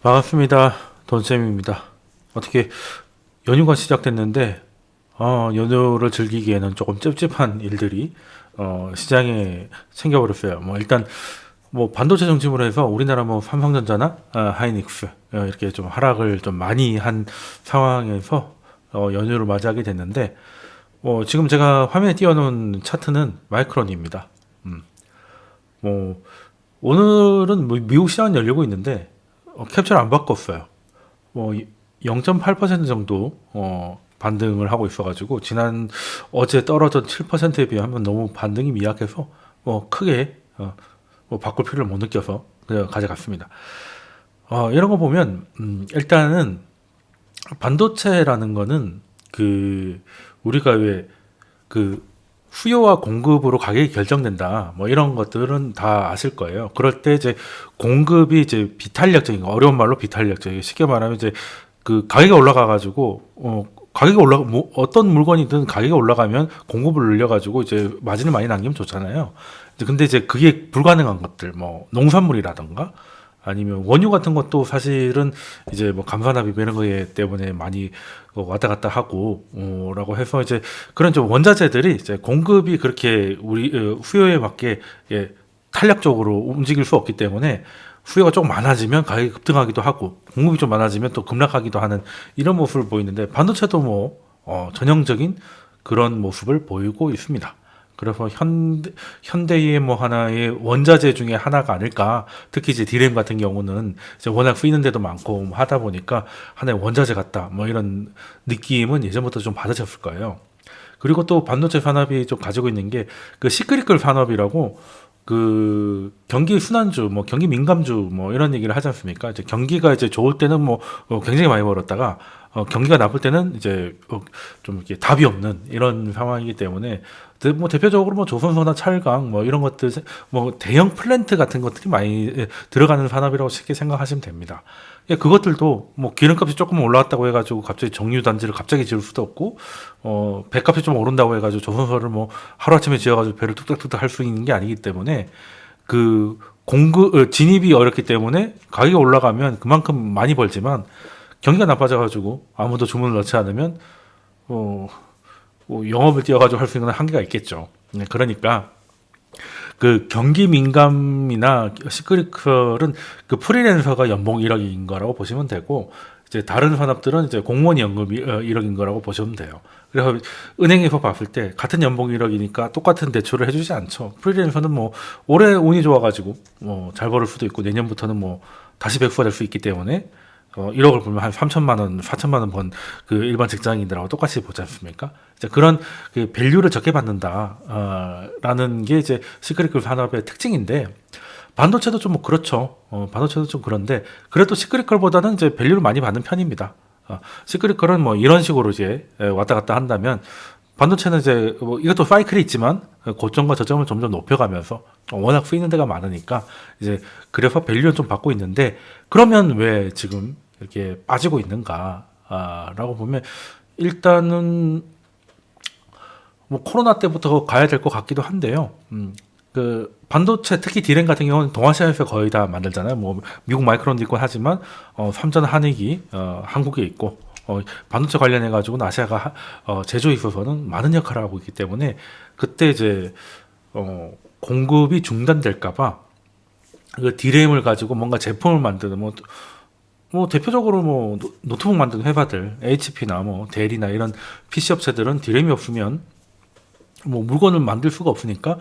반갑습니다. 돈쌤입니다. 어떻게 연휴가 시작됐는데 어, 연휴를 즐기기에는 조금 찝찝한 일들이 어, 시장에 생겨버렸어요. 뭐 일단 뭐 반도체 중심으로 해서 우리나라 뭐 삼성전자나 아, 하이닉스 어, 이렇게 좀 하락을 좀 많이 한 상황에서 어, 연휴를 맞이하게 됐는데 뭐 지금 제가 화면에 띄워놓은 차트는 마이크론입니다. 음. 뭐 오늘은 뭐 미국 시장 열리고 있는데 어, 캡처를 안 바꿨어요. 뭐 0.8% 정도 어, 반등을 하고 있어가지고 지난 어제 떨어진 7%에 비하면 너무 반등이 미약해서 뭐 크게 어, 뭐 바꿀 필요를 못 느껴서 그냥 가져갔습니다. 어, 이런 거 보면 음, 일단은 반도체라는 거는 그 우리가 왜 그 수요와 공급으로 가격이 결정된다. 뭐 이런 것들은 다 아실 거예요. 그럴 때 이제 공급이 이제 비탄력적인 거, 어려운 말로 비탄력적인 쉽게 말하면 이제 그 가격이 올라가 가지고 어 가격이 올라 뭐 어떤 물건이든 가격이 올라가면 공급을 늘려 가지고 이제 마진을 많이 남기면 좋잖아요. 근데 이제 그게 불가능한 것들 뭐 농산물이라던가 아니면 원유 같은 것도 사실은 이제 뭐 감산합의 이런 거에 때문에 많이 왔다 갔다 하고 어 라고 해서 이제 그런 좀 원자재들이 이제 공급이 그렇게 우리 어, 수요에 맞게 예, 탄력적으로 움직일 수 없기 때문에 수요가 조금 많아지면 가격이 급등하기도 하고 공급이 좀 많아지면 또 급락하기도 하는 이런 모습을 보이는데 반도체도 뭐 어, 전형적인 그런 모습을 보이고 있습니다. 그래서 현대, 현대의 뭐 하나의 원자재 중에 하나가 아닐까. 특히 이제 디램 같은 경우는 이제 워낙 쓰이는 데도 많고 뭐 하다 보니까 하나의 원자재 같다. 뭐 이런 느낌은 예전부터 좀 받으셨을 거예요. 그리고 또 반도체 산업이 좀 가지고 있는 게 그 시크릿글 산업이라고 그 경기 순환주, 뭐 경기 민감주, 뭐 이런 얘기를 하지 않습니까? 이제 경기가 이제 좋을 때는 뭐 어, 굉장히 많이 벌었다가 어, 경기가 나쁠 때는 이제 어, 좀 이렇게 답이 없는 이런 상황이기 때문에 뭐 대표적으로 뭐 조선소나 찰강 뭐 이런 것들 뭐 대형 플랜트 같은 것들이 많이 예, 들어가는 산업이라고 쉽게 생각하시면 됩니다. 예, 그것들도 뭐 기름값이 조금 올라왔다고 해가지고 갑자기 정유 단지를 갑자기 지을 수도 없고 어 배값이 좀 오른다고 해가지고 조선소를 뭐 하루 아침에 지어가지고 배를 뚝딱뚝딱 할 수 있는 게 아니기 때문에 그 공급 어, 진입이 어렵기 때문에 가격이 올라가면 그만큼 많이 벌지만 경기가 나빠져가지고 아무도 주문을 넣지 않으면 어, 뭐 영업을 뛰어가지고 할 수 있는 한계가 있겠죠. 네, 그러니까 그 경기 민감이나 시크릿컬은 그 프리랜서가 연봉 1억인 거라고 보시면 되고 이제 다른 산업들은 이제 공무원 연금 1억인 어, 거라고 보시면 돼요. 그래서 은행에서 봤을 때 같은 연봉 1억이니까 똑같은 대출을 해주지 않죠. 프리랜서는 뭐 올해 운이 좋아가지고 뭐 잘 벌을 수도 있고 내년부터는 뭐 다시 백수가 될 수 있기 때문에 어, 1억을 벌면 한 3천만 원, 4천만 원 번 그 일반 직장인들하고 똑같이 보지 않습니까? 그런 그 value를 적게 받는다, 어, 라는 게 이제 cyclical 산업의 특징인데, 반도체도 좀 뭐 그렇죠. 어, 반도체도 좀 그런데, 그래도 시크릿컬보다는 이제 밸류를 많이 받는 편입니다. 어, 시크릿컬은 뭐 이런 식으로 이제 왔다 갔다 한다면, 반도체는 이제 뭐 이것도 사이클이 있지만 고점과 저점을 점점 높여가면서 워낙 쓰이는 데가 많으니까 이제 그래서 밸류는 좀 받고 있는데 그러면 왜 지금 이렇게 빠지고 있는가 라고 보면 일단은 뭐 코로나 때부터 가야 될 것 같기도 한데요. 음, 그 반도체 특히 디램 같은 경우는 동아시아에서 거의 다 만들잖아요. 뭐 미국 마이크론도 있고 하지만 어, 삼전 한익이 어, 한국에 있고 어, 반도체 관련해 가지고는 아시아가 어, 제조에 있어서는 많은 역할을 하고 있기 때문에 그때 이제 어, 공급이 중단될까봐 그 디램을 가지고 뭔가 제품을 만드는 뭐 뭐 대표적으로 뭐 노트북 만드는 회사들 HP나 뭐 델이나 이런 PC 업체들은 디램이 없으면 뭐 물건을 만들 수가 없으니까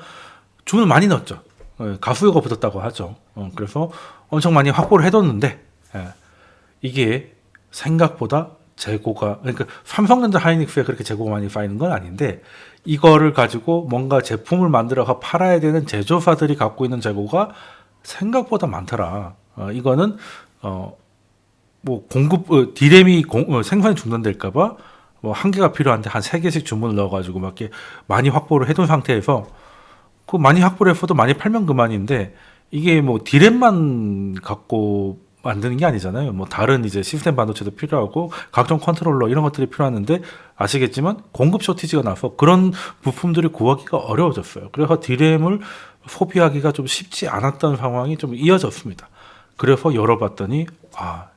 주문을 많이 넣었죠. 예, 가수요가 붙었다고 하죠. 어, 그래서 엄청 많이 확보를 해뒀는데 예, 이게 생각보다 재고가 그러니까 삼성전자 하이닉스에 그렇게 재고가 많이 쌓이는 건 아닌데 이거를 가지고 뭔가 제품을 만들어서 팔아야 되는 제조사들이 갖고 있는 재고가 생각보다 많더라. 어, 이거는 어, 뭐 공급 어, 디램이 공, 어, 생산이 중단될까봐 뭐 한 개가 필요한데 한 세 개씩 주문을 넣어가지고 막 이렇게 많이 확보를 해둔 상태에서 그 많이 확보를 했어도 많이 팔면 그만인데 이게 뭐 디램만 갖고 만드는 게 아니잖아요. 뭐 다른 이제 시스템 반도체도 필요하고 각종 컨트롤러 이런 것들이 필요하는데 아시겠지만 공급 쇼티지가 나서 그런 부품들이 구하기가 어려워졌어요. 그래서 디램을 소비하기가 좀 쉽지 않았던 상황이 좀 이어졌습니다. 그래서 열어봤더니 아,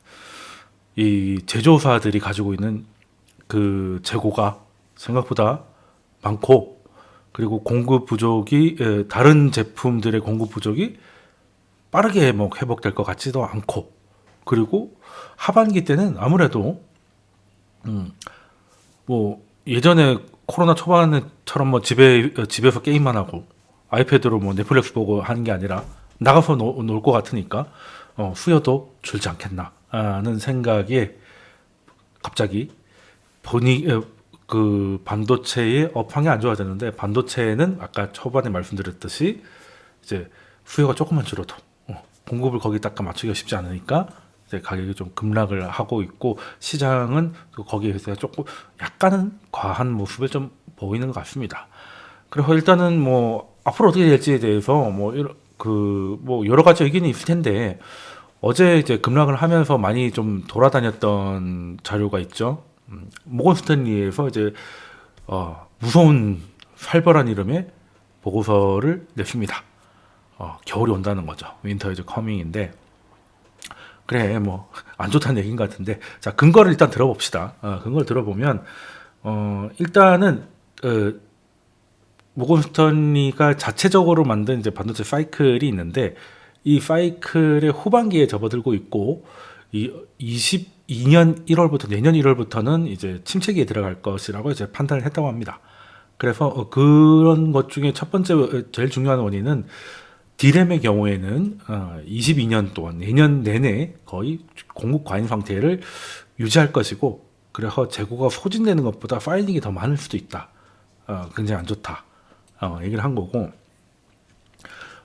이 제조사들이 가지고 있는 그 재고가 생각보다 많고 그리고 공급 부족이 에, 다른 제품들의 공급 부족이 빠르게 뭐 회복될 것 같지도 않고 그리고 하반기 때는 아무래도 음, 뭐 예전에 코로나 초반에처럼 뭐 집에 어, 집에서 게임만 하고 아이패드로 뭐 넷플릭스 보고 하는 게 아니라 나가서 놀 것 같으니까 어, 수요도 줄지 않겠나 하는 생각에 갑자기 본이 어, 그 반도체의 업황이 안 좋아졌는데 반도체는 아까 초반에 말씀드렸듯이 이제 수요가 조금만 줄어도 어, 공급을 거기다가 맞추기가 쉽지 않으니까 이제 가격이 좀 급락을 하고 있고 시장은 또 거기에서 조금 약간은 과한 모습을 좀 보이는 것 같습니다. 그리고 일단은 뭐 앞으로 어떻게 될지에 대해서 뭐 그 뭐 여러 가지 의견이 있을 텐데 어제 이제 급락을 하면서 많이 좀 돌아다녔던 자료가 있죠. 음, 모건 스탠리에서 이제 어, 무서운 살벌한 이름의 보고서를 냈습니다. 어, 겨울이 온다는 거죠. Winter is coming인데 그래 뭐 안 좋다는 얘기인 것 같은데 자 근거를 일단 들어봅시다. 어, 근거를 들어보면 어, 일단은 어, 모건 스턴리가 자체적으로 만든 이제 반도체 사이클이 있는데 이 사이클의 후반기에 접어들고 있고 이 22년 1월부터 내년 1월부터는 이제 침체기에 들어갈 것이라고 이제 판단을 했다고 합니다. 그래서 어, 그런 것 중에 첫 번째 어, 제일 중요한 원인은 디램의 경우에는 22년 동안 내년 내내 거의 공급 과잉 상태를 유지할 것이고 그래서 재고가 소진되는 것보다 piling이 더 많을 수도 있다. 어, 굉장히 안 좋다. 어, 얘기를 한 거고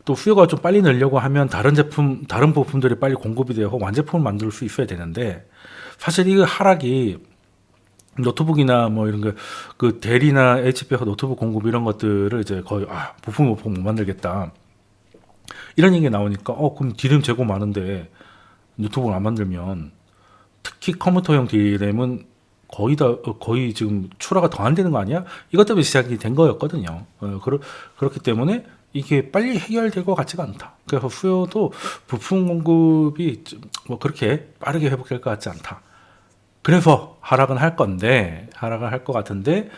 또 수요가 좀 빨리 늘려고 하면 다른 제품, 다른 부품들이 빨리 공급이 되고 완제품을 만들 수 있어야 되는데 사실 이 하락이 노트북이나 뭐 이런 거그 델이나 HP가 노트북 공급 이런 것들을 이제 거의 아 부품 부품 못 만들겠다. 이런 얘기가 나오니까 어 그럼 디램 재고 많은데 노트북을 안 만들면 특히 컴퓨터형 디램은 거의 다 어, 거의 지금 출하가 더 안 되는 거 아니야? 이것 때문에 시작이 된 거였거든요. 어, 그러, 그렇기 때문에 이게 빨리 해결될 것 같지가 않다. 그래서 수요도 부품 공급이 뭐 그렇게 빠르게 회복될 것 같지 않다. 그래서 하락은 할 건데 하락을 할 것 같은데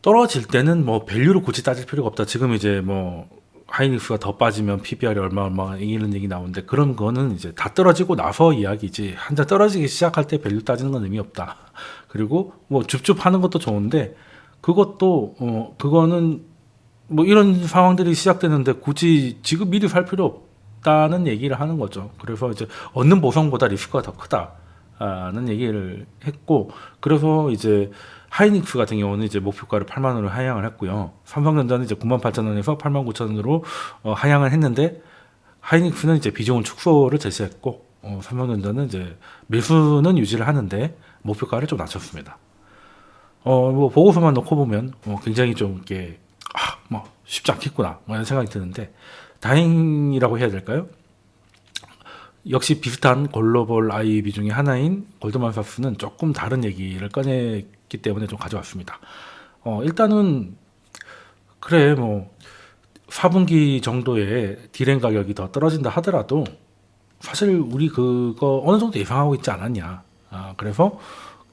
떨어질 때는 뭐 value를 굳이 따질 필요가 없다. 지금 이제 뭐 하이닉스가 더 빠지면 PBR이 얼마 얼마 이런 얘기 나오는데 그런 거는 이제 다 떨어지고 나서 이야기지 한자 떨어지기 시작할 때 value 따지는 건 의미 없다. 그리고 뭐 줍줍 하는 것도 좋은데 그것도 어 그거는 뭐 이런 상황들이 시작되는데 굳이 지금 미리 살 필요 없다는 얘기를 하는 거죠. 그래서 이제 얻는 보상보다 리스크가 더 크다는 얘기를 했고 그래서 이제 하이닉스 같은 경우는 이제 목표가를 8만 원으로 하향을 했고요. 삼성전자는 이제 9만 8천 원에서 8만 9천 원으로 어, 하향을 했는데 하이닉스는 이제 비중을 축소를 제시했고 어, 삼성전자는 이제 매수는 유지를 하는데 목표가를 좀 낮췄습니다. 어, 뭐 보고서만 놓고 보면 어, 굉장히 좀 이렇게 쉽지 않겠구나 뭐 이런 생각이 드는데 다행이라고 해야 될까요? 역시 비슷한 글로벌 IB 중에 하나인 골드만삭스는 조금 다른 얘기를 꺼냈기 때문에 좀 가져왔습니다. 어, 일단은 그래 뭐 4분기 정도에 디램 가격이 더 떨어진다 하더라도 사실 우리 그거 어느 정도 예상하고 있지 않았냐. 아, 그래서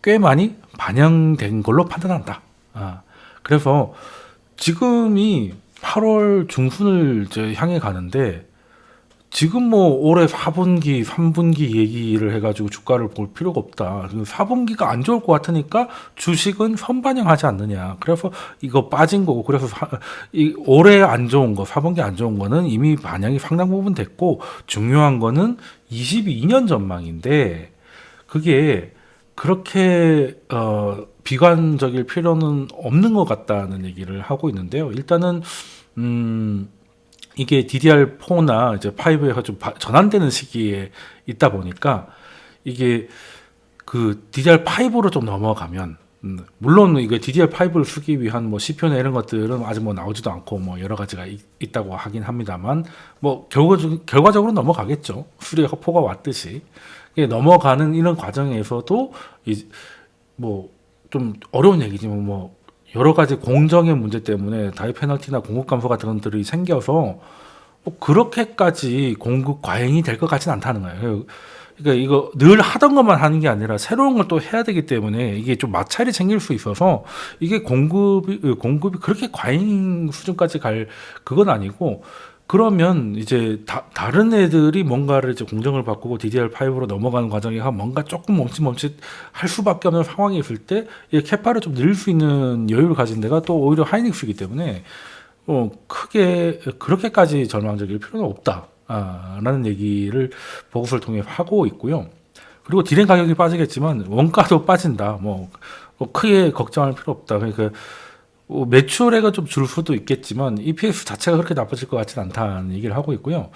꽤 많이 반영된 걸로 판단한다. 아, 그래서 지금이 8월 중순을 이제 향해 가는데 지금 뭐 올해 4분기, 3분기 얘기를 해가지고 주가를 볼 필요가 없다. 4분기가 안 좋을 것 같으니까 주식은 선반영하지 않느냐. 그래서 이거 빠진 거고, 그래서 사, 이 올해 안 좋은 거, 4분기 안 좋은 거는 이미 반영이 상당 부분 됐고, 중요한 거는 22년 전망인데, 그게 그렇게, 어, 비관적일 필요는 없는 것 같다는 얘기를 하고 있는데요. 일단은, 음, 이게 DDR4나 이제 5에서 좀 전환되는 시기에 있다 보니까 이게 그 DDR5로 좀 넘어가면 음, 물론 이게 DDR5를 쓰기 위한 뭐 CPU나 이런 것들은 아직 뭐 나오지도 않고 뭐 여러 가지가 있, 다고 하긴 합니다만 뭐 결과, 결과적으로 넘어가겠죠. 수리가 포가 왔듯이 넘어가는 이런 과정에서도 뭐 좀 어려운 얘기지만 뭐 여러 가지 공정의 문제 때문에 다이 페널티나 공급 감소 같은 것들이 생겨서 뭐 그렇게까지 공급 과잉이 될 것 같지는 않다는 거예요. 그러니까 이거 늘 하던 것만 하는 게 아니라 새로운 걸 또 해야 되기 때문에 이게 좀 마찰이 생길 수 있어서 이게 공급이 공급이 그렇게 과잉 수준까지 갈 그건 아니고 그러면 이제 다, 다른 애들이 뭔가를 이제 공정을 바꾸고 DDR5로 넘어가는 과정에서 뭔가 조금 멈칫멈칫 할 수밖에 없는 상황이 있을 때 이 캐파를 좀 늘릴 수 있는 여유를 가진 데가 또 오히려 하이닉스이기 때문에 어, 크게 그렇게까지 절망적일 필요는 없다. 아, 라는 얘기를 보고서를 통해 하고 있고요. 그리고 디램 가격이 빠지겠지만 원가도 빠진다. 뭐, 뭐 크게 걱정할 필요 없다. 그러니까 뭐 매출액은 좀 줄 수도 있겠지만 EPS 자체가 그렇게 나빠질 것 같지는 않다는 얘기를 하고 있고요.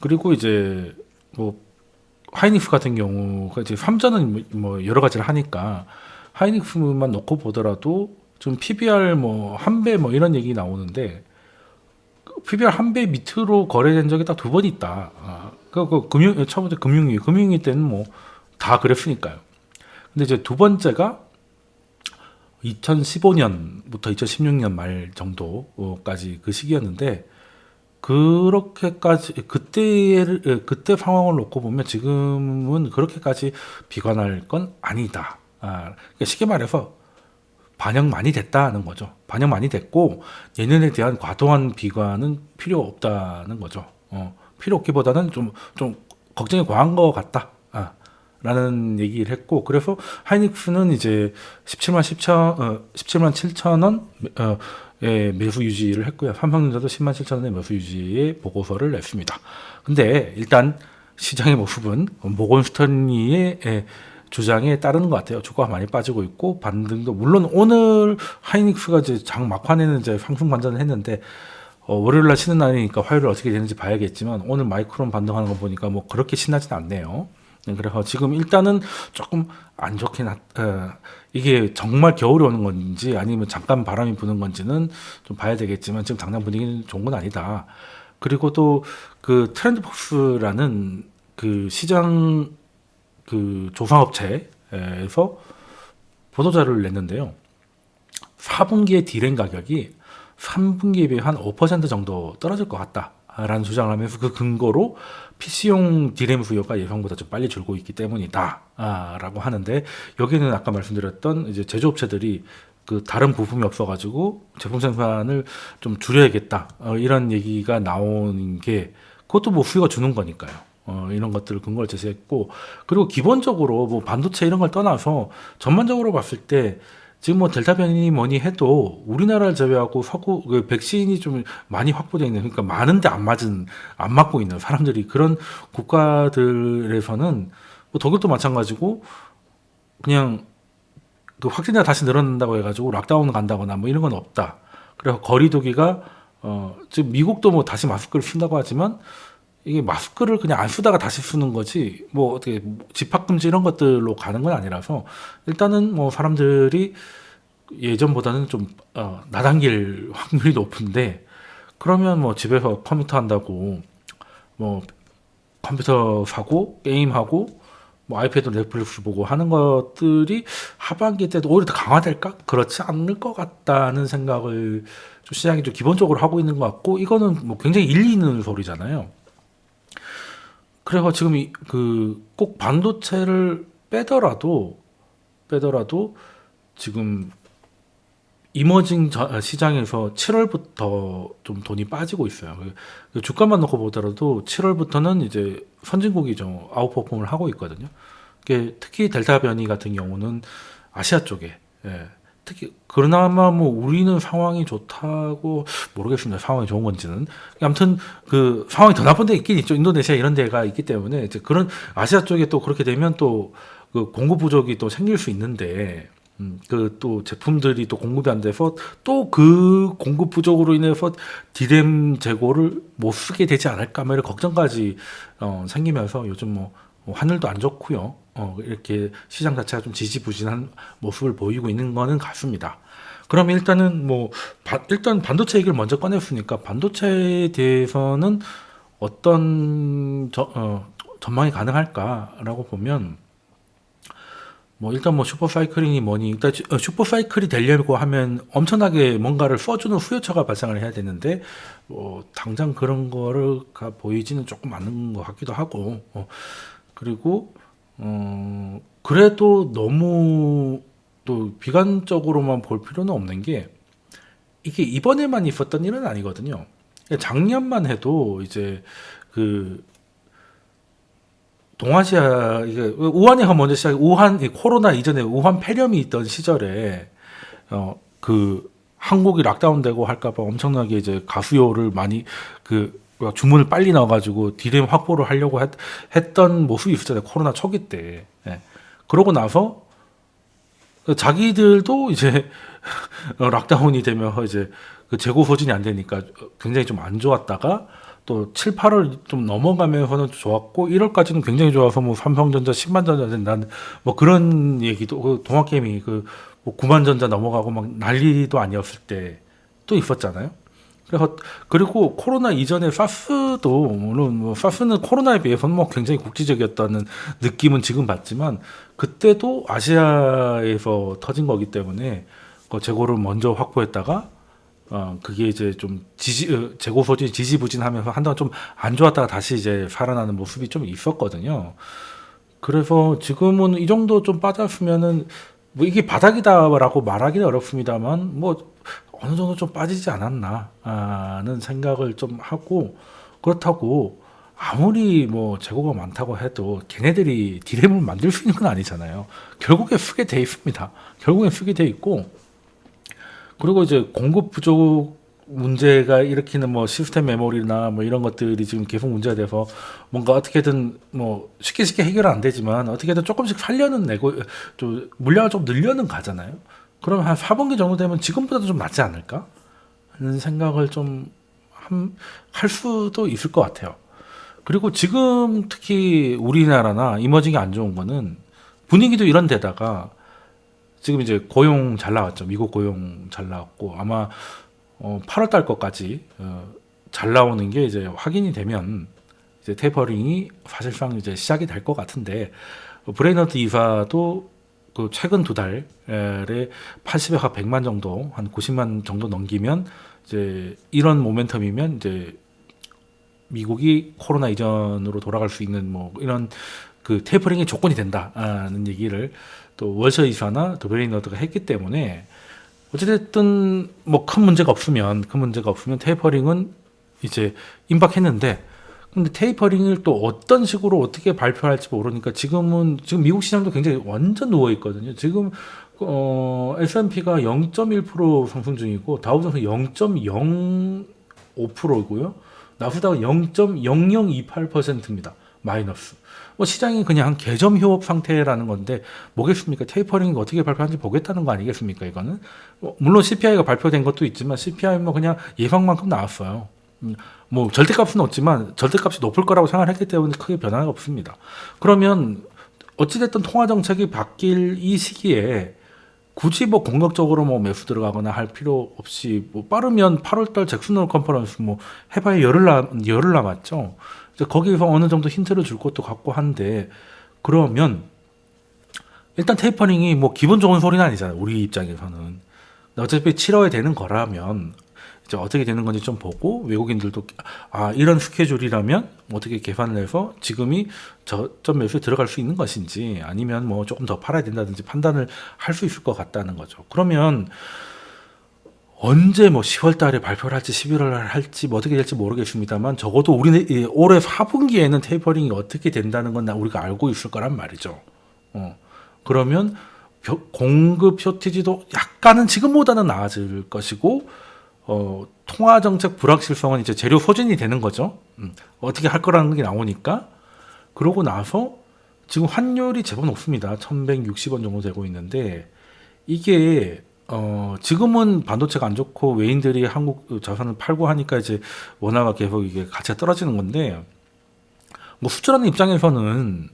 그리고 이제 뭐 하이닉스 같은 경우가 이제 3전은 뭐 여러 가지를 하니까 하이닉스만 놓고 보더라도 좀 PBR 뭐 한 배 뭐 이런 얘기 나오는데 PBR 한 배 밑으로 거래된 적이 딱 두 번 있다. 아, 그, 그 금융 처음부터 금융위 금융위 때는 뭐 다 그랬으니까요. 근데 이제 두 번째가 2015년부터 2016년 말 정도까지 그 시기였는데 그렇게까지 그때를 그때 상황을 놓고 보면 지금은 그렇게까지 비관할 건 아니다. 아, 그러니까 쉽게 말해서 반영 많이 됐다는 거죠. 반영 많이 됐고 내년에 대한 과도한 비관은 필요 없다는 거죠. 어, 필요 없기보다는 좀 좀 걱정이 과한 것 같다. 아, 라는 얘기를 했고 그래서 하이닉스는 이제 17만 7천 어, 17만 7천 원 어, 예, 매수 유지를 했고요. 삼성전자도 10만 7천 원의 매수 유지의 보고서를 냈습니다. 근데 일단 시장의 모습은 모건 스턴리의 예, 주장에 따르는 것 같아요. 주가가 많이 빠지고 있고 반등도 물론 오늘 하이닉스가 이제 장 막판에는 이제 상승 반전을 했는데 어, 월요일 날 쉬는 날이니까 화요일 어떻게 되는지 봐야겠지만 오늘 마이크론 반등하는 거 보니까 뭐 그렇게 신나진 않네요. 네, 그래서 지금 일단은 조금 안 좋게 나, 어, 이게 정말 겨울이 오는 건지 아니면 잠깐 바람이 부는 건지는 좀 봐야 되겠지만 지금 당장 분위기는 좋은 건 아니다. 그리고 또 그 트렌드폭스라는 그 시장 그 조사업체에서 보도자료를 냈는데요. 4분기의 디램 가격이 3분기에 비해 한 5% 정도 떨어질 것 같다 라는 주장을 하면서 그 근거로 PC용 디램 수요가 예상보다 좀 빨리 줄고 있기 때문이다 아, 라고 하는데 여기는 아까 말씀드렸던 이제 제조업체들이 그 다른 부품이 없어가지고 제품 생산을 좀 줄여야겠다 어, 이런 얘기가 나오는 게 그것도 뭐 수요가 주는 거니까요. 어, 이런 것들을 근거를 제시했고 그리고 기본적으로 뭐 반도체 이런 걸 떠나서 전반적으로 봤을 때 지금 뭐 델타 변이 뭐니 해도 우리나라를 제외하고 서구 그 백신이 좀 많이 확보되어 있는 그러니까 많은데 안 맞은 안 맞고 있는 사람들이 그런 국가들에서는 뭐 독일도 마찬가지고 그냥 그 확진자 다시 늘어난다고 해가지고 락다운 간다거나 뭐 이런 건 없다. 그래서 거리두기가 어 지금 미국도 뭐 다시 마스크를 쓴다고 하지만 이게 마스크를 그냥 안 쓰다가 다시 쓰는 거지 뭐 어떻게 집합 금지 이런 것들로 가는 건 아니라서 일단은 뭐 사람들이 예전보다는 좀 어, 나당길 확률이 높은데 그러면 뭐 집에서 컴퓨터 한다고 뭐 컴퓨터 사고 게임하고 뭐 아이패드 넷플릭스 보고 하는 것들이 하반기 때도 오히려 더 강화될까? 그렇지 않을 것 같다는 생각을 좀 시장이 좀 기본적으로 하고 있는 것 같고 이거는 뭐 굉장히 일리 있는 소리잖아요. 그래서 지금 그 꼭 반도체를 빼더라도 빼더라도 지금 이머징 시장에서 7월부터 좀 돈이 빠지고 있어요. 그 주가만 놓고 보더라도 7월부터는 이제 선진국이 좀 아웃퍼폼을 하고 있거든요. 특히 델타 변이 같은 경우는 아시아 쪽에 예, 특히 그나마 뭐 우리는 상황이 좋다고 모르겠습니다. 상황이 좋은 건지는 아무튼 그 상황이 더 나쁜 데 있긴 있죠. 인도네시아 이런 데가 있기 때문에 이제 그런 아시아 쪽에 또 그렇게 되면 또 그 공급 부족이 또 생길 수 있는데 음, 그 또 제품들이 또 공급이 안 돼서 또 그 공급 부족으로 인해서 디램 재고를 못 쓰게 되지 않을까 뭐 이런 걱정까지 어, 생기면서 요즘 뭐 하늘도 안 좋고요. 어, 이렇게 시장 자체가 좀 지지부진한 모습을 보이고 있는 거는 같습니다. 그럼 일단은 뭐 바, 일단 반도체 얘기를 먼저 꺼냈으니까 반도체에 대해서는 어떤 저, 어, 전망이 가능할까라고 보면 뭐 일단 뭐 슈퍼사이클링이 뭐니 일단 슈- 어, 슈퍼사이클이 되려고 하면 엄청나게 뭔가를 써주는 후유처가 발생을 해야 되는데 뭐 당장 그런 거를가 보이지는 조금 않는 것 같기도 하고 어, 그리고 어 그래도 너무 또 비관적으로만 볼 필요는 없는 게 이게 이번에만 있었던 일은 아니거든요. 작년만 해도 이제 그 동아시아 이게 우한에서 먼저 시작 우한 이 코로나 이전에 우한 폐렴이 있던 시절에 어 그 한국이 락다운되고 할까봐 엄청나게 이제 가수요를 많이 그 주문을 빨리 넣어가지고 디램 확보를 하려고 했, 했던 모습이 있었잖아요 코로나 초기 때. 예. 그러고 나서 자기들도 이제 어, 락다운이 되면 이제 그 재고 소진이 안 되니까 굉장히 좀 안 좋았다가 또 7, 8월 좀 넘어가면서는 좋았고 1월까지는 굉장히 좋아서 뭐 삼성전자 10만 전자 된다는 뭐 그런 얘기도 그 동학개미 그뭐 9만 전자 넘어가고 막 난리도 아니었을 때 또 있었잖아요. 그래서 그리고 코로나 이전에 사스도 물론 뭐 사스는 코로나에 비해서는 뭐 굉장히 국지적이었다는 느낌은 지금 받지만 그때도 아시아에서 터진 거기 때문에 그 재고를 먼저 확보했다가 어 그게 이제 좀 지지 어, 재고 소진이 지지부진하면서 한동안 좀 안 좋았다가 다시 이제 살아나는 모습이 좀 있었거든요. 그래서 지금은 이 정도 좀 빠졌으면은 뭐 이게 바닥이다라고 말하기는 어렵습니다만 뭐 어느 정도 좀 빠지지 않았나는 생각을 좀 하고 그렇다고 아무리 뭐 재고가 많다고 해도 걔네들이 디램을 만들 수 있는 건 아니잖아요. 결국에 쓰게 돼 있습니다. 결국엔 쓰게 돼 있고 그리고 이제 공급 부족 문제가 일으키는 뭐 시스템 메모리나 뭐 이런 것들이 지금 계속 문제가 돼서 뭔가 어떻게든 뭐 쉽게 쉽게 해결은 안 되지만 어떻게든 조금씩 살려는 내고 좀 물량을 좀 늘려는 가잖아요. 그러면 한 4분기 정도 되면 지금보다도 좀 낫지 않을까? 하는 생각을 좀 할 수도 있을 것 같아요. 그리고 지금 특히 우리나라나 emerging이 안 좋은 거는 분위기도 이런 데다가 지금 이제 고용 잘 나왔죠. 미국 고용 잘 나왔고 아마 어 8월 달 것까지 어 잘 나오는 게 이제 확인이 되면 이제 tapering이 사실상 이제 시작이 될 것 같은데 어, 브레이너드 이사도 그 최근 두 달에 80에서 100만 정도 한 90만 정도 넘기면 이제 이런 모멘텀이면 이제 미국이 코로나 이전으로 돌아갈 수 있는 뭐 이런 그 테이퍼링의 조건이 된다는 얘기를 또 월셔 이사나 도베리너드가 했기 때문에 어찌됐든 뭐 큰 문제가 없으면 큰 문제가 없으면 테이퍼링은 이제 임박했는데 근데 테이퍼링을 또 어떤 식으로 어떻게 발표할지 모르니까 지금은 지금 미국 시장도 굉장히 완전 누워 있거든요. 지금 어 S&P가 0.1% 상승 중이고 다우존스 0.05%고요. 나스닥은 0.0028%입니다. 마이너스. 뭐 시장이 그냥 개점 휴업 상태라는 건데 뭐겠습니까? 테이퍼링이 어떻게 발표하는지 보겠다는 거 아니겠습니까? 이거는 뭐 물론 CPI가 발표된 것도 있지만 CPI 뭐 그냥 예상만큼 나왔어요. 음, 뭐 절대값은 없지만 절대값이 높을 거라고 생각했기 때문에 크게 변화가 없습니다. 그러면 어찌됐든 통화 정책이 바뀔 이 시기에 굳이 뭐 공격적으로 뭐 매수 들어가거나 할 필요 없이 뭐 빠르면 8월달 잭슨홀 컨퍼런스 뭐 해봐야 열흘 남 열흘 남았죠. 이제 거기서 어느 정도 힌트를 줄 것도 같고 한데 그러면 일단 테이퍼링이 뭐 기분 좋은 소리는 아니잖아요. 우리 입장에서는 어차피 치러야 되는 거라면 이제 어떻게 되는 건지 좀 보고 외국인들도 아 이런 스케줄이라면 어떻게 계산을 해서 지금이 저점 매수에 들어갈 수 있는 것인지 아니면 뭐 조금 더 팔아야 된다든지 판단을 할 수 있을 것 같다는 거죠. 그러면 언제 뭐 10월 달에 발표를 할지 11월 달 할지 뭐 어떻게 될지 모르겠습니다만 적어도 우리는 올해 4분기에는 테이퍼링이 어떻게 된다는 건 우리가 알고 있을 거란 말이죠. 어. 그러면 공급 쇼티지도 약간은 지금보다는 나아질 것이고 어, 통화 정책 불확실성은 이제 재료 소진이 되는 거죠. 음, 어떻게 할 거라는 게 나오니까 그러고 나서 지금 환율이 제법 높습니다. 1160원 정도 되고 있는데 이게 어, 지금은 반도체가 안 좋고 외인들이 한국 자산을 팔고 하니까 이제 원화가 계속 이게 가치가 떨어지는 건데 뭐 수출하는 입장에서는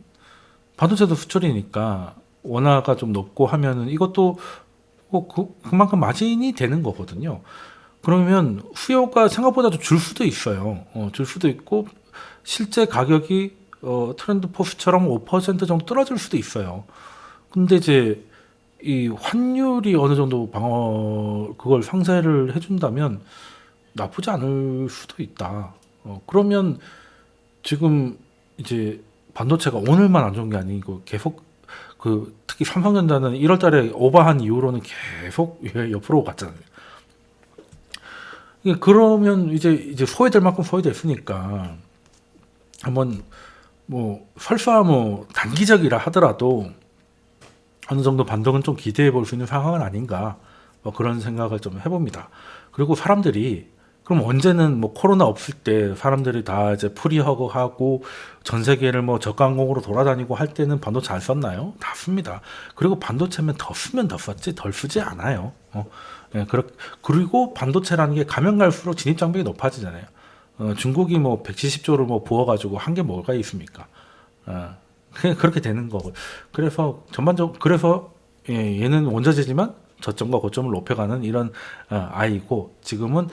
반도체도 수출이니까 원화가 좀 높고 하면은 이것도 뭐 그, 그만큼 마진이 되는 거거든요. 그러면 수요가 생각보다 좀줄 수도 있어요. 어, 줄 수도 있고 실제 가격이 어, 트렌드 포스처럼 5% 정도 떨어질 수도 있어요. 근데 이제 이 환율이 어느 정도 방어 그걸 상쇄를 해준다면 나쁘지 않을 수도 있다. 어, 그러면 지금 이제 반도체가 오늘만 안 좋은 게 아니고 계속 그 특히 삼성전자는 1월달에 오버한 이후로는 계속 옆으로 갔잖아요. 이게 그러면 이제 이제 소외될 만큼 소외됐으니까 한번 뭐 설사 뭐 단기적이라 하더라도 어느 정도 반등은 좀 기대해 볼 수 있는 상황은 아닌가 뭐 그런 생각을 좀 해봅니다. 그리고 사람들이 그럼 언제는 뭐 코로나 없을 때 사람들이 다 이제 프리허그 하고 전 세계를 뭐 저가항공으로 돌아다니고 할 때는 반도체 잘 썼나요? 다 씁니다. 그리고 반도체면 더 쓰면 더 썼지 덜 쓰지 않아요. 어, 예, 그렇, 그리고 반도체라는 게 가면 갈수록 진입 장벽이 높아지잖아요. 어, 중국이 뭐 170조를 뭐 부어가지고 한 게 뭐가 있습니까? 어, 그렇게 되는 거고. 그래서 전반적 그래서 예, 얘는 원자재지만 저점과 고점을 높여가는 이런 어, 아이고 지금은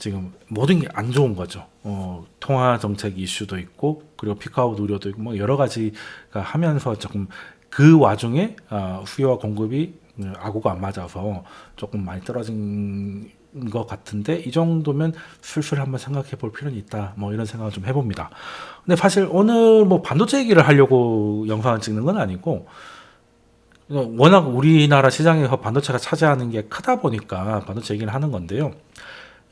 지금 모든 게 안 좋은 거죠. 어, 통화 정책 이슈도 있고 그리고 피크아웃 우려도 있고 뭐 여러 가지가 하면서 조금 그 와중에 어, 수요와 공급이 음, 아구가 안 맞아서 조금 많이 떨어진 것 같은데 이 정도면 슬슬 한번 생각해 볼 필요는 있다. 뭐 이런 생각을 좀 해봅니다. 근데 사실 오늘 뭐 반도체 얘기를 하려고 영상을 찍는 건 아니고 워낙 우리나라 시장에서 반도체가 차지하는 게 크다 보니까 반도체 얘기를 하는 건데요.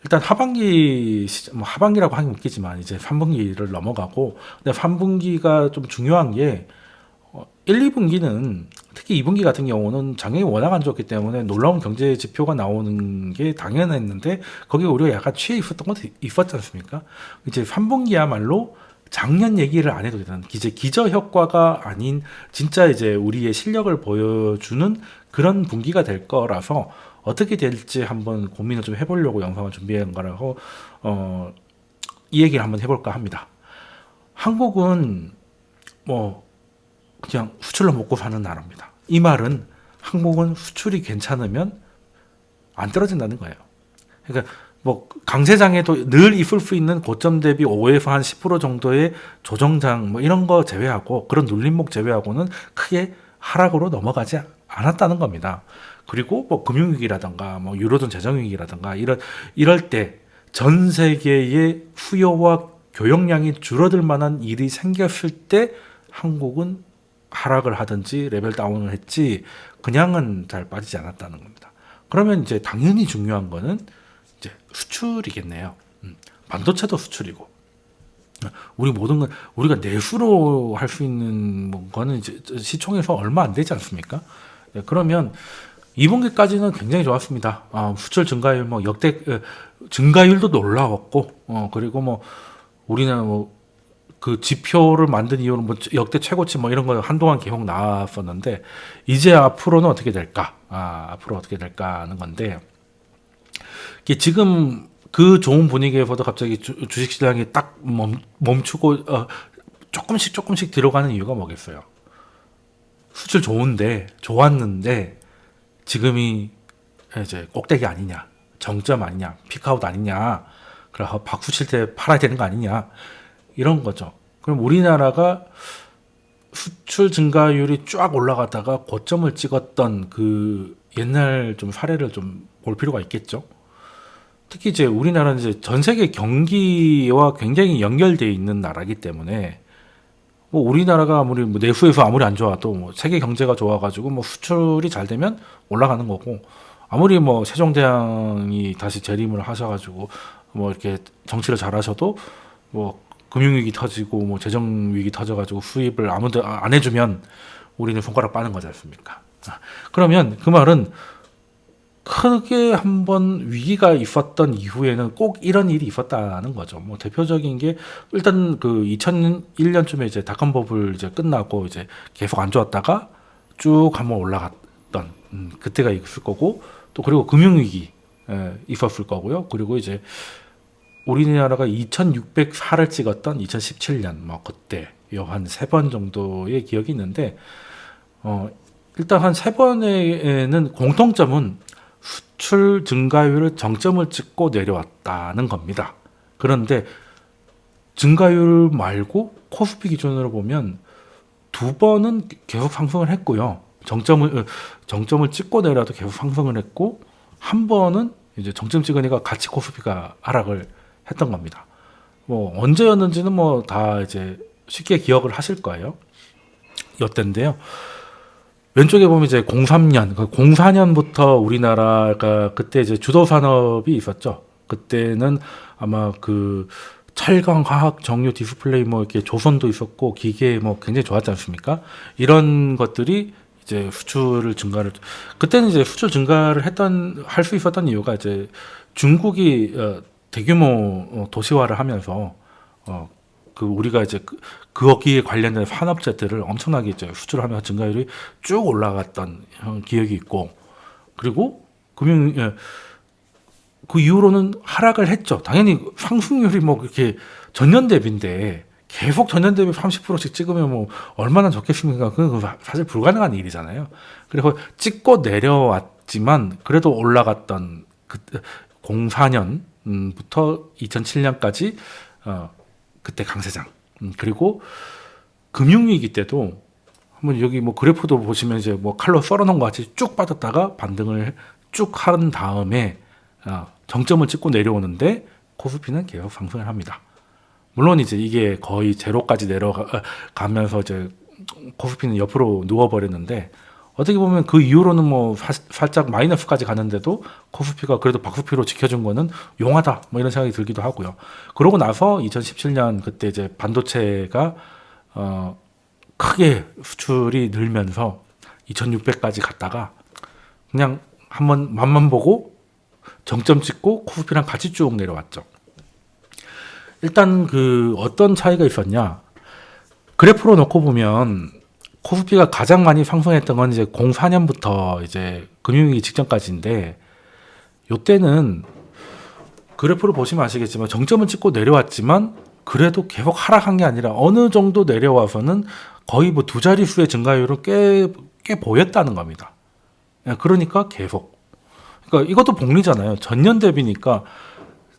일단 하반기 시- 뭐 하반기라고 하긴 웃기지만 이제 3분기를 넘어가고 근데 3분기가 좀 중요한 게 어, 1, 2분기는 특히 2분기 같은 경우는 작년이 워낙 안 좋았기 때문에 놀라운 경제 지표가 나오는 게 당연했는데 거기에 우리가 약간 취해 있었던 것도 있었지 않습니까? 이제 3분기야말로 작년 얘기를 안 해도 되는 이제 기저 효과가 아닌 진짜 이제 우리의 실력을 보여주는 그런 분기가 될 거라서 어떻게 될지 한번 고민을 좀 해보려고 영상을 준비한 거라고 어, 이 얘기를 한번 해볼까 합니다. 한국은 뭐 그냥 수출로 먹고 사는 나라입니다. 이 말은 한국은 수출이 괜찮으면 안 떨어진다는 거예요. 그러니까 뭐 강세장에도 늘 있을 수 있는 고점 대비 5에서 한 10% 정도의 조정장 뭐 이런 거 제외하고 그런 눌림목 제외하고는 크게 하락으로 넘어가지 않았다는 겁니다. 그리고 뭐 금융위기라든가 뭐 유로존 재정위기라든가 이런 이럴 때 전 세계의 수요와 교역량이 줄어들 만한 일이 생겼을 때 한국은 하락을 하든지 레벨 다운을 했지 그냥은 잘 빠지지 않았다는 겁니다. 그러면 이제 당연히 중요한 거는 이제 수출이겠네요. 음, 반도체도 수출이고 우리 모든 건 우리가 내수로 할 수 있는 뭐 거는 이제 시총에서 얼마 안 되지 않습니까? 네, 그러면 2분기까지는 굉장히 좋았습니다. 아, 수출 증가율 뭐 역대 어, 증가율도 놀라웠고 어, 그리고 뭐 우리는 뭐 그 지표를 만든 이유는 뭐 역대 최고치 뭐 이런 거 한동안 계속 나왔었는데 이제 앞으로는 어떻게 될까? 아, 앞으로 어떻게 될까 하는 건데 지금 그 좋은 분위기에서도 갑자기 주, 주식 시장이 딱 멈, 멈추고 어, 조금씩 조금씩 들어가는 이유가 뭐겠어요? 수출 좋은데 좋았는데 지금이 이제 꼭대기 아니냐, 정점 아니냐, 피크아웃 아니냐, 그래서 박수 칠 때 팔아야 되는 거 아니냐 이런 거죠. 그럼 우리나라가 수출 증가율이 쫙 올라가다가 고점을 찍었던 그 옛날 좀 사례를 좀 볼 필요가 있겠죠. 특히 이제 우리나라는 이제 전 세계 경기와 굉장히 연결돼 있는 나라기 때문에 뭐 우리나라가 아무리 뭐 내수에서 아무리 안 좋아도 뭐 세계 경제가 좋아가지고 뭐 수출이 잘 되면 올라가는 거고 아무리 뭐 세종대왕이 다시 재림을 하셔가지고 뭐 이렇게 정치를 잘하셔도 뭐 금융위기 터지고 뭐 재정위기 터져가지고 수입을 아무도 안 해주면 우리는 손가락 빠는 거지 않습니까? 아, 그러면 그 말은 크게 한번 위기가 있었던 이후에는 꼭 이런 일이 있었다는 거죠. 뭐 대표적인 게 일단 그 2001년쯤에 이제 닷컴 버블 이제 끝나고 이제 계속 안 좋았다가 쭉 한번 올라갔던 음, 그때가 있을 거고 또 그리고 금융 위기 에, 있었을 거고요. 그리고 이제 우리나라가 2,604를 찍었던 2017년 뭐 그때 한 세 번 정도의 기억이 있는데 어 일단 한 세 번에는 공통점은 수출 증가율을 정점을 찍고 내려왔다는 겁니다. 그런데 증가율 말고 코스피 기준으로 보면 두 번은 계속 상승을 했고요. 정점을 어, 정점을 찍고 내려도 계속 상승을 했고 한 번은 이제 정점 찍으니까 같이 코스피가 하락을 했던 겁니다. 뭐 언제였는지는 뭐 다 이제 쉽게 기억을 하실 거예요. 이때인데요. 왼쪽에 보면 이제 03년, 04년부터 우리나라가 그때 이제 주도 산업이 있었죠. 그때는 아마 그 철강, 화학, 정유, 디스플레이 뭐 이렇게 조선도 있었고 기계 뭐 굉장히 좋았지 않습니까? 이런 것들이 이제 수출을 증가를 그때는 이제 수출 증가를 했던 할 수 있었던 이유가 이제 중국이 어, 대규모 어, 도시화를 하면서 어, 그 우리가 이제 그, 거기에 관련된 산업재들을 엄청나게 이제 수출 하면서 증가율이 쭉 올라갔던 어, 기억이 있고 그리고 금융 예, 그 이후로는 하락을 했죠. 당연히 상승률이 뭐 그렇게 전년 대비인데 계속 전년 대비 30%씩 찍으면 뭐 얼마나 좋겠습니까? 그건 사실 불가능한 일이잖아요. 그리고 찍고 내려왔지만 그래도 올라갔던 그 04년부터 2007년까지 어 그때 강세장 음, 그리고 금융위기 때도 한번 여기 뭐 그래프도 보시면 이제 뭐 칼로 썰어놓은 것 같이 쭉 빠졌다가 반등을 쭉 한 다음에 어, 정점을 찍고 내려오는데 코스피는 계속 상승을 합니다. 물론 이제 이게 거의 제로까지 내려가면서 이제 코스피는 옆으로 누워버렸는데 어떻게 보면 그 이후로는 뭐 사, 살짝 마이너스까지 가는데도 코스피가 그래도 박스피로 지켜준 거는 용하다 뭐 이런 생각이 들기도 하고요. 그러고 나서 2017년 그때 이제 반도체가 어 크게 수출이 늘면서 2,600까지 갔다가 그냥 한번 맛만 보고 정점 찍고 코스피랑 같이 쭉 내려왔죠. 일단 그 어떤 차이가 있었냐? 그래프로 놓고 보면 코스피가 가장 많이 상승했던 건 이제 04년부터 이제 금융위기 직전까지인데 요때는 그래프를 보시면 아시겠지만 정점을 찍고 내려왔지만 그래도 계속 하락한 게 아니라 어느 정도 내려와서는 거의 뭐 두 자릿수의 증가율을 꽤, 꽤 보였다는 겁니다. 예, 그러니까 계속. 그러니까 이것도 복리잖아요. 전년 대비니까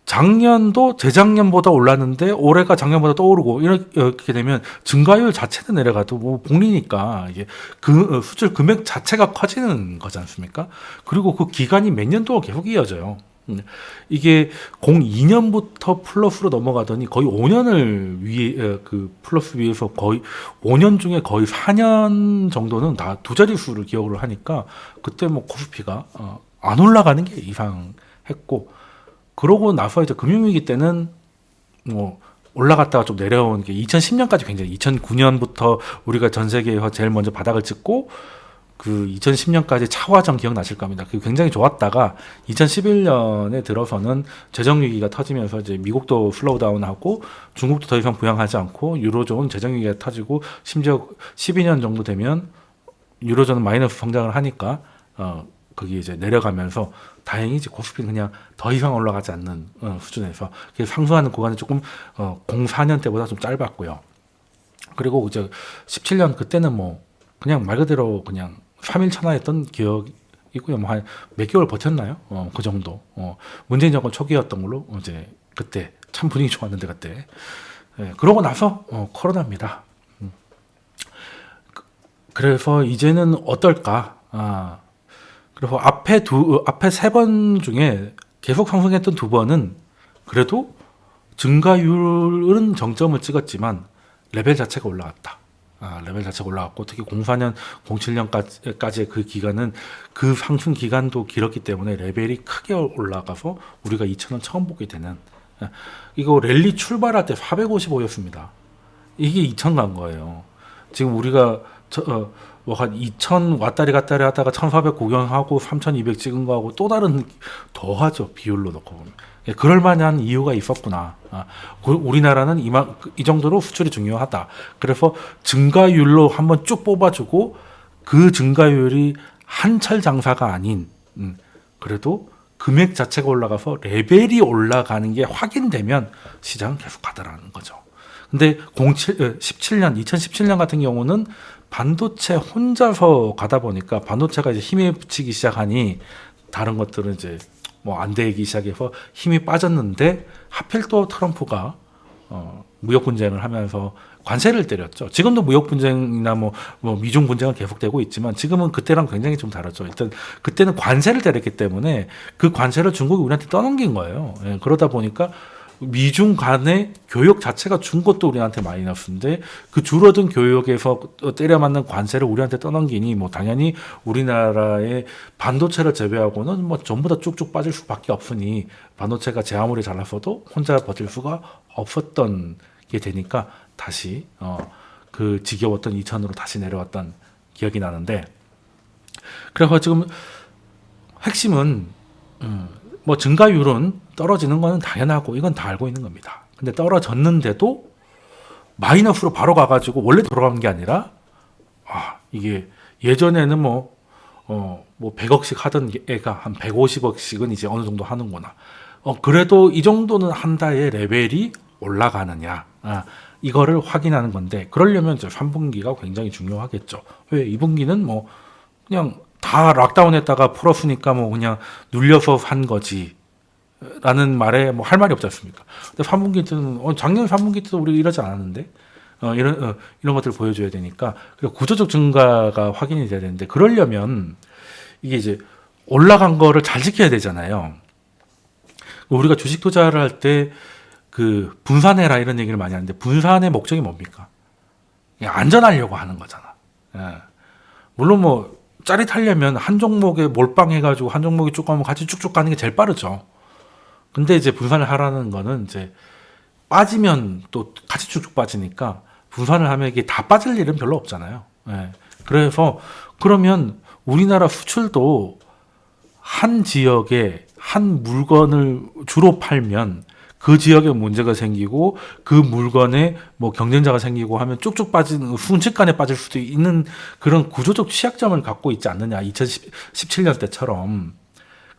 작년도 재작년보다 올랐는데 올해가 작년보다 떠오르고 이렇게 되면 증가율 자체는 내려가도 뭐 복리니까 이게 그 어, 수출 금액 자체가 커지는 거지 않습니까? 그리고 그 기간이 몇 년도가 계속 이어져요. 음, 이게 02년부터 플러스로 넘어가더니 거의 5년을 위에 어, 그 플러스 위에서 거의 5년 중에 거의 4년 정도는 다 두 자릿수를 기억을 하니까 그때 뭐 코스피가 어, 안 올라가는 게 이상했고 그러고 나서 이제 금융위기 때는 뭐 올라갔다가 좀 내려온 게 2010년까지 굉장히 2009년부터 우리가 전 세계에서 제일 먼저 바닥을 찍고 그 2010년까지 차화정 기억나실 겁니다. 그 굉장히 좋았다가 2011년에 들어서는 재정 위기가 터지면서 이제 미국도 슬로우다운하고 중국도 더 이상 부양하지 않고 유로존 재정 위기가 터지고 심지어 12년 정도 되면 유로존은 마이너스 성장을 하니까 어 거기 이제 내려가면서 다행히 이제 코스피는 그냥 더 이상 올라가지 않는 어, 수준에서 상승하는 구간이 조금 어, 04년 때보다 좀 짧았고요. 그리고 이제 17년 그때는 뭐 그냥 말 그대로 그냥 3일 천하였던 기억이고요. 뭐 한 몇 개월 버텼나요? 어, 그 정도. 어, 문재인 정권 초기였던 걸로 이제 그때 참 분위기 좋았는데 그때. 예, 그러고 나서 어, 코로나입니다. 음. 그, 그래서 이제는 어떨까? 아, 그리고 앞에 두 앞에 세 번 중에 계속 상승했던 두 번은 그래도 증가율은 정점을 찍었지만 레벨 자체가 올라갔다. 아, 레벨 자체가 올라갔고 특히 04년, 07년까지의 그 기간은 그 상승 기간도 길었기 때문에 레벨이 크게 올라가서 우리가 2,000원 처음 보게 되는 아, 이거 랠리 출발할 때 455였습니다. 이게 2,000간 거예요. 지금 우리가 저, 어, 뭐한 2,000 왔다리 갔다리 하다가 1,400 구경하고 3,200 찍은 거하고 또 다른 더하죠 비율로 놓고 보면 예, 그럴 만한 이유가 있었구나. 아, 우리나라는 이만 이 정도로 수출이 중요하다. 그래서 증가율로 한번 쭉 뽑아주고 그 증가율이 한철 장사가 아닌 음, 그래도 금액 자체가 올라가서 레벨이 올라가는 게 확인되면 시장은 계속 가더라는 거죠. 근데 07, 17년, 2017년 같은 경우는 반도체 혼자서 가다 보니까 반도체가 이제 힘에 붙이기 시작하니 다른 것들은 이제 뭐 안 되기 시작해서 힘이 빠졌는데 하필 또 트럼프가 어, 무역 분쟁을 하면서 관세를 때렸죠. 지금도 무역 분쟁이나 뭐, 뭐 미중 분쟁은 계속되고 있지만 지금은 그때랑 굉장히 좀 다르죠. 일단 그때는 관세를 때렸기 때문에 그 관세를 중국이 우리한테 떠넘긴 거예요. 예, 그러다 보니까 미중 간의 교역 자체가 준 것도 우리한테 마이너스인데 그 줄어든 교역에서 때려 맞는 관세를 우리한테 떠넘기니 뭐 당연히 우리나라의 반도체를 제외하고는 뭐 전부 다 쭉쭉 빠질 수밖에 없으니 반도체가 제 아무리 잘났어도 혼자 버틸 수가 없었던 게 되니까 다시 어 그 지겨웠던 이천으로 다시 내려왔던 기억이 나는데 그래서 지금 핵심은 음, 뭐 증가율은 떨어지는 거는 당연하고 이건 다 알고 있는 겁니다. 근데 떨어졌는데도 마이너스로 바로 가가지고 원래 돌아가는 게 아니라 아 이게 예전에는 뭐 어, 뭐 100억씩 하던 애가 한 150억씩은 이제 어느 정도 하는구나. 어, 그래도 이 정도는 한다의 레벨이 올라가느냐. 아, 이거를 확인하는 건데, 그러려면 이제 3분기가 굉장히 중요하겠죠. 왜 2분기는 뭐, 그냥 다 락다운 했다가 풀었으니까 뭐 그냥 눌려서 한 거지. 라는 말에 뭐 할 말이 없지 않습니까? 근데 3분기 때는, 어, 작년 3분기 때도 우리 이러지 않았는데, 어, 이런, 어, 이런 것들을 보여줘야 되니까, 그리고 구조적 증가가 확인이 돼야 되는데, 그러려면 이게 이제 올라간 거를 잘 지켜야 되잖아요. 우리가 주식 투자를 할 때 그 분산해라 이런 얘기를 많이 하는데, 분산의 목적이 뭡니까? 안전하려고 하는 거잖아. 예. 물론 뭐, 짜릿하려면 한 종목에 몰빵해가지고 한 종목이 쭉 가면 같이 쭉쭉 가는 게 제일 빠르죠. 근데 이제 분산을 하라는 거는 이제 빠지면 또 같이 쭉쭉 빠지니까 분산을 하면 이게 다 빠질 일은 별로 없잖아요. 예. 그래서 그러면 우리나라 수출도 한 지역에 한 물건을 주로 팔면 그 지역에 문제가 생기고 그 물건에 뭐 경쟁자가 생기고 하면 쭉쭉 빠지는 순식간에 빠질 수도 있는 그런 구조적 취약점을 갖고 있지 않느냐 2017년 때처럼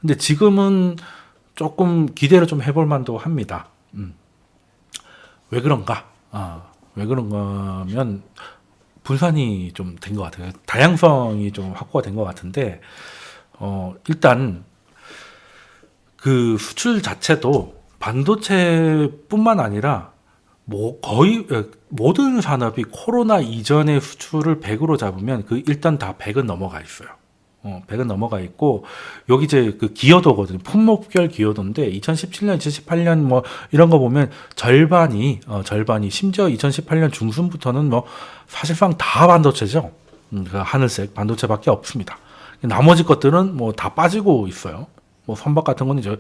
근데 지금은 조금 기대를 좀 해볼 만도 합니다. 음. 왜 그런가? 아, 왜 그런가면 분산이 좀 된 것 같아요. 다양성이 좀 확보가 된 것 같은데, 어, 일단 그 수출 자체도 반도체뿐만 아니라 뭐 거의 모든 산업이 코로나 이전의 수출을 100으로 잡으면 그 일단 다 100은 넘어가 있어요. 어, 100은 넘어가 있고 여기 이제 그 기여도거든요. 품목별 기여도인데 2017년, 2018년 뭐 이런 거 보면 절반이 어, 절반이 심지어 2018년 중순부터는 뭐 사실상 다 반도체죠. 음, 그 하늘색 반도체밖에 없습니다. 나머지 것들은 뭐 다 빠지고 있어요. 뭐 선박 같은 거는 이제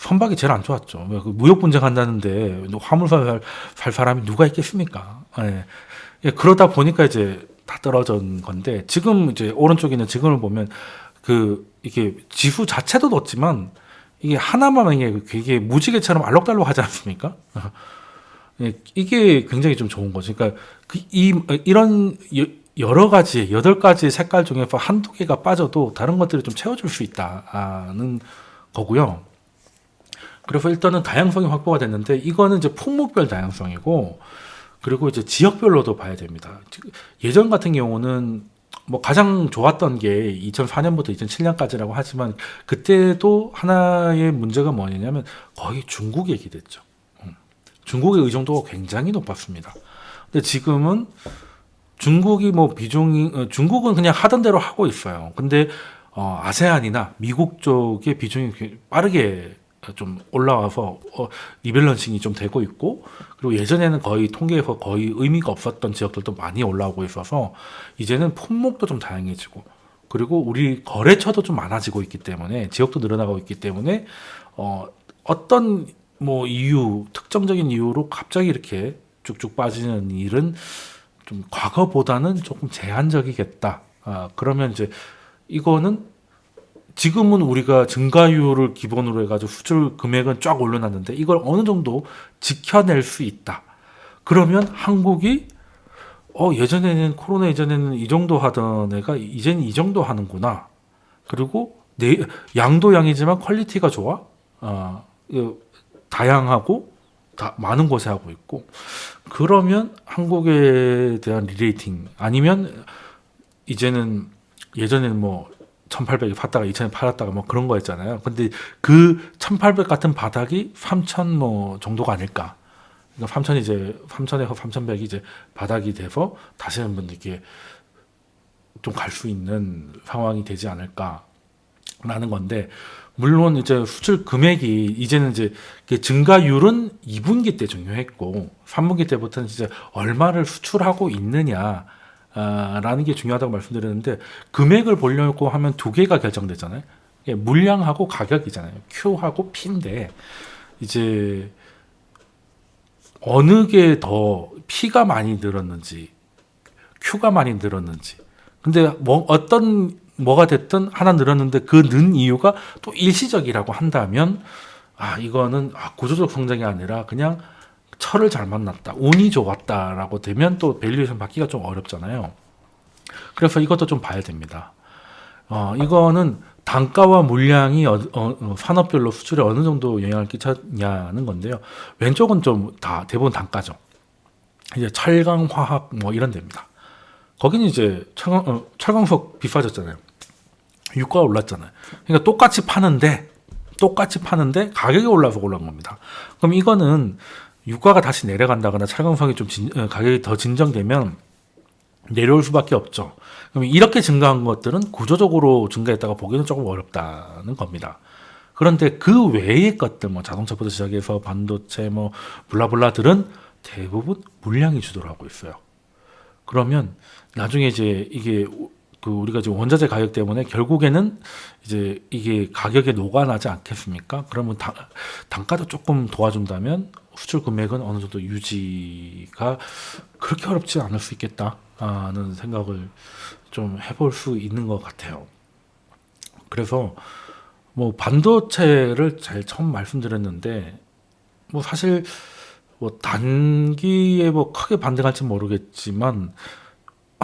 선박이 제일 안 좋았죠. 그 무역 분쟁 한다는데 화물선 살, 살 사람이 누가 있겠습니까? 예. 예, 그러다 보니까 이제 다 떨어진 건데 지금 이제 오른쪽에 있는 지금을 보면 그 이게 지수 자체도 높지만 이게 하나만 이게 되게 무지개처럼 알록달록 하지 않습니까? 예, 이게 굉장히 좀 좋은 거죠. 그러니까 그 이 이런 여러 가지 여덟 가지 색깔 중에서 한두 개가 빠져도 다른 것들이 좀 채워줄 수 있다는 거고요. 그래서 일단은 다양성이 확보가 됐는데 이거는 이제 품목별 다양성이고 그리고 이제 지역별로도 봐야 됩니다. 예전 같은 경우는 뭐 가장 좋았던 게 2004년부터 2007년까지라고 하지만 그때도 하나의 문제가 뭐냐면 거의 중국 얘기됐죠. 음. 중국의 의존도가 굉장히 높았습니다. 근데 지금은 중국이 뭐 비중이 어, 중국은 그냥 하던 대로 하고 있어요. 근데 어, 아세안이나 미국 쪽의 비중이 빠르게 좀 올라와서 어, 리밸런싱이 좀 되고 있고 그리고 예전에는 거의 통계에서 거의 의미가 없었던 지역들도 많이 올라오고 있어서 이제는 품목도 좀 다양해지고 그리고 우리 거래처도 좀 많아지고 있기 때문에 지역도 늘어나고 있기 때문에 어, 어떤 뭐 이유 특정적인 이유로 갑자기 이렇게 쭉쭉 빠지는 일은 좀 과거보다는 조금 제한적이겠다. 아, 그러면 이제 이거는 지금은 우리가 증가율을 기본으로 해가지고 수출 금액은 쫙 올려놨는데 이걸 어느 정도 지켜낼 수 있다. 그러면 한국이 어 예전에는 코로나 예전에는 이 정도 하던 애가 이제는 이 정도 하는구나. 그리고 내 양도 양이지만 quality가 좋아. 어, 다양하고 다 많은 곳에 하고 있고 그러면 한국에 대한 re-rating 아니면 이제는 예전에는 뭐 1800에 팠다가 2000에 팔았다가 뭐 그런 거였잖아요. 근데 그 1800 같은 바닥이 3000 뭐 정도가 아닐까. 그러니까 3천 이제 3천에서 3,100이 이제 바닥이 돼서 다시 한번 이렇게 좀 갈 수 있는 상황이 되지 않을까라는 건데 물론 이제 수출 금액이 이제는 이제 그 증가율은 2분기 때 중요했고 3분기 때부터는 이제 얼마를 수출하고 있느냐 아, 라는 게 중요하다고 말씀드렸는데 금액을 보려고 하면 두 개가 결정되잖아요. 이게 물량하고 가격이잖아요. Q하고 P인데 이제 어느 게 더 P가 많이 늘었는지 Q가 많이 늘었는지 근데 뭐 어떤 뭐가 됐든 하나 늘었는데 그 는 이유가 또 일시적이라고 한다면 아 이거는 아, 구조적 성장이 아니라 그냥 철을 잘 만났다 운이 좋았다라고 되면 또 valuation 받기가 좀 어렵잖아요. 그래서 이것도 좀 봐야 됩니다. 어 이거는 단가와 물량이 어, 어, 어, 산업별로 수출에 어느 정도 영향을 끼쳤냐는 건데요. 왼쪽은 좀 다 대부분 단가죠. 이제 철강 화학 뭐 이런 데입니다. 거기는 이제 철강, 어, 철강석 비싸졌잖아요. 유가가 올랐잖아요. 그러니까 똑같이 파는데 똑같이 파는데 가격이 올라서 올라온 겁니다. 그럼 이거는 유가가 다시 내려간다거나 철강석이 좀 진, 어, 가격이 더 진정되면 내려올 수밖에 없죠. 그럼 이렇게 증가한 것들은 구조적으로 증가했다가 보기는 조금 어렵다는 겁니다. 그런데 그 외의 것들, 뭐 자동차부터 시작해서 반도체, 뭐 블라블라들은 대부분 물량이 주도를 하고 있어요. 그러면 나중에 이제 이게 그 우리가 지금 원자재 가격 때문에 결국에는 이제 이게 가격에 녹아나지 않겠습니까? 그러면 당, 단가도 조금 도와준다면 수출 금액은 어느 정도 유지가 그렇게 어렵지 않을 수 있겠다는 생각을 좀 해볼 수 있는 것 같아요. 그래서 뭐 반도체를 잘 처음 말씀드렸는데 뭐 사실 뭐 단기에 뭐 크게 반등할지 모르겠지만